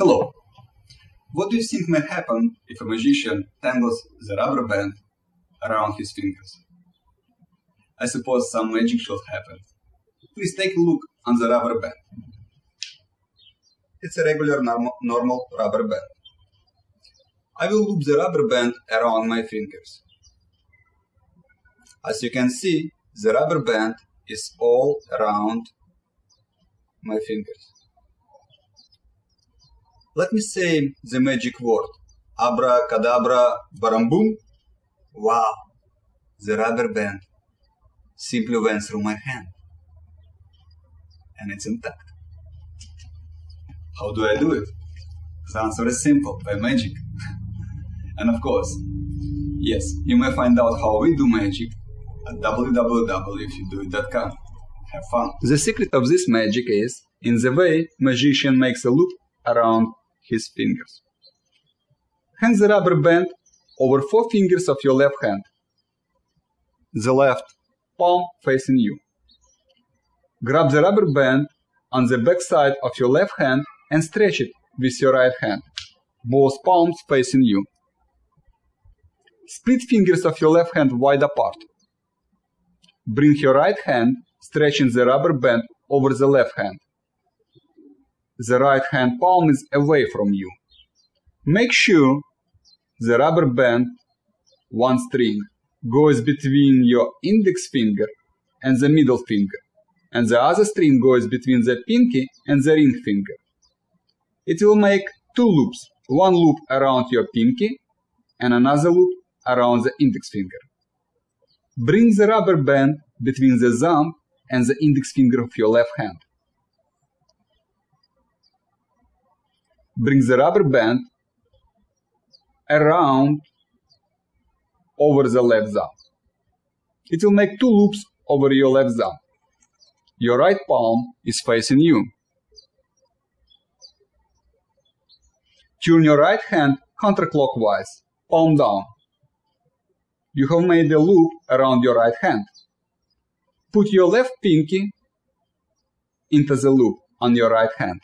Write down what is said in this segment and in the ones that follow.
Hello. What do you think may happen if a magician tangles the rubber band around his fingers? I suppose some magic should happen. Please take a look on the rubber band. It's a regular norm normal rubber band. I will loop the rubber band around my fingers. As you can see, the rubber band is all around my fingers. Let me say the magic word. Abracadabra barambum. Wow! The rubber band simply went through my hand. And it's intact. How do I do it? The answer is simple, by magic. and of course, yes, you may find out how we do magic at www.ifyoudoit.com. Have fun. The secret of this magic is in the way magician makes a loop around his fingers. Hang the rubber band over four fingers of your left hand. The left palm facing you. Grab the rubber band on the back side of your left hand and stretch it with your right hand, both palms facing you. Split fingers of your left hand wide apart. Bring your right hand, stretching the rubber band over the left hand. The right hand palm is away from you. Make sure the rubber band, one string, goes between your index finger and the middle finger, and the other string goes between the pinky and the ring finger. It will make two loops, one loop around your pinky and another loop around the index finger. Bring the rubber band between the thumb and the index finger of your left hand. Bring the rubber band around over the left thumb. It will make two loops over your left thumb. Your right palm is facing you. Turn your right hand counterclockwise, palm down you have made a loop around your right hand. Put your left pinky into the loop on your right hand.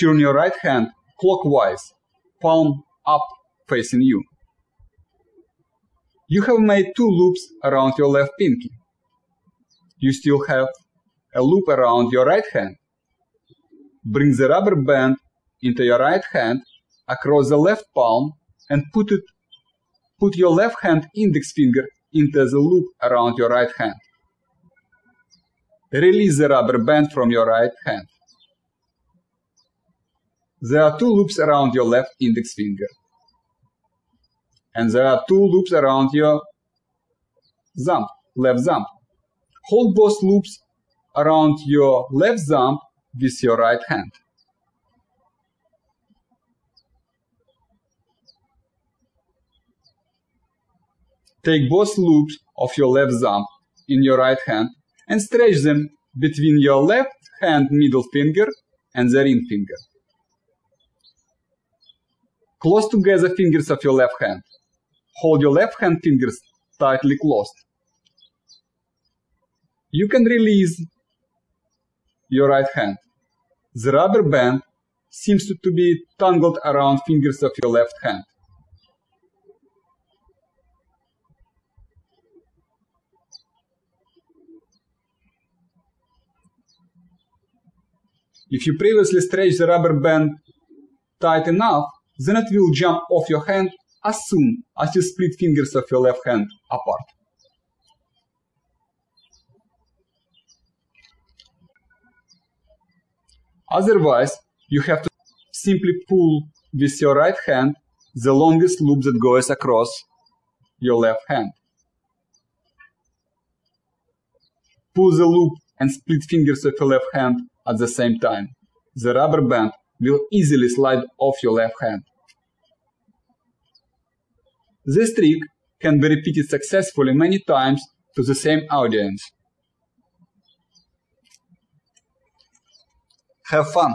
Turn your right hand clockwise, palm up facing you. You have made two loops around your left pinky. You still have a loop around your right hand. Bring the rubber band into your right hand across the left palm and put it put your left hand index finger into the loop around your right hand. Release the rubber band from your right hand. There are two loops around your left index finger. And there are two loops around your thumb, left thumb. Hold both loops around your left thumb with your right hand. Take both loops of your left thumb in your right hand and stretch them between your left hand middle finger and the ring finger. Close together fingers of your left hand. Hold your left hand fingers tightly closed. You can release your right hand. The rubber band seems to be tangled around fingers of your left hand. If you previously stretch the rubber band tight enough, then it will jump off your hand as soon as you split fingers of your left hand apart. Otherwise, you have to simply pull with your right hand the longest loop that goes across your left hand. Pull the loop and split fingers of your left hand at the same time. The rubber band will easily slide off your left hand. This trick can be repeated successfully many times to the same audience. Have fun!